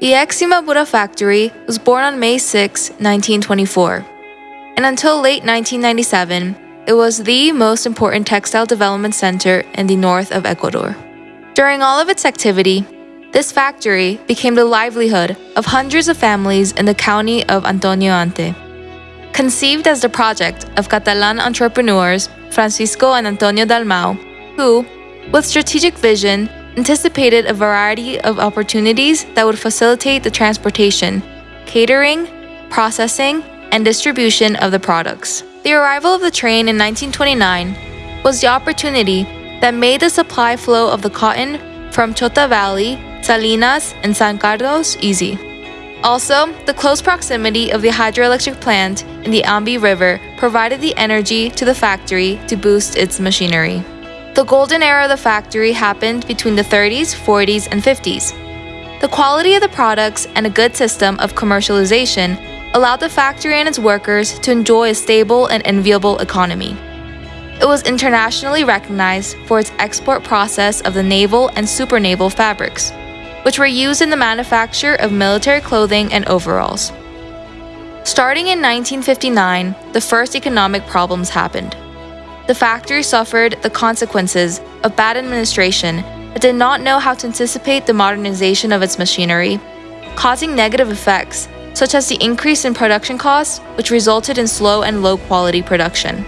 The ex Imbabura factory was born on May 6, 1924, and until late 1997, it was the most important textile development center in the north of Ecuador. During all of its activity, this factory became the livelihood of hundreds of families in the county of Antonio Ante. Conceived as the project of Catalan entrepreneurs Francisco and Antonio Dalmau, who, with strategic vision, anticipated a variety of opportunities that would facilitate the transportation, catering, processing, and distribution of the products. The arrival of the train in 1929 was the opportunity that made the supply flow of the cotton from Chota Valley, Salinas, and San Carlos easy. Also, the close proximity of the hydroelectric plant in the Ambi River provided the energy to the factory to boost its machinery. The golden era of the factory happened between the 30s, 40s, and 50s. The quality of the products and a good system of commercialization allowed the factory and its workers to enjoy a stable and enviable economy. It was internationally recognized for its export process of the naval and supernaval fabrics, which were used in the manufacture of military clothing and overalls. Starting in 1959, the first economic problems happened. The factory suffered the consequences of bad administration that did not know how to anticipate the modernization of its machinery, causing negative effects such as the increase in production costs, which resulted in slow and low quality production.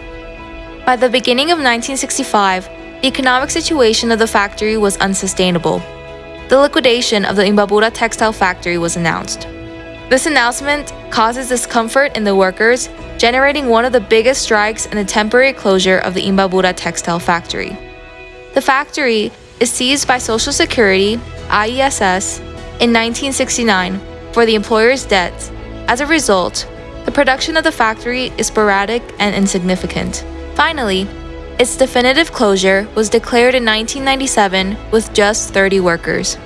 By the beginning of 1965, the economic situation of the factory was unsustainable. The liquidation of the Imbabura textile factory was announced. This announcement causes discomfort in the workers, generating one of the biggest strikes and the temporary closure of the Imbabura textile factory. The factory is seized by Social Security, IESS, in 1969 for the employer's debts. As a result, the production of the factory is sporadic and insignificant. Finally, its definitive closure was declared in 1997 with just 30 workers.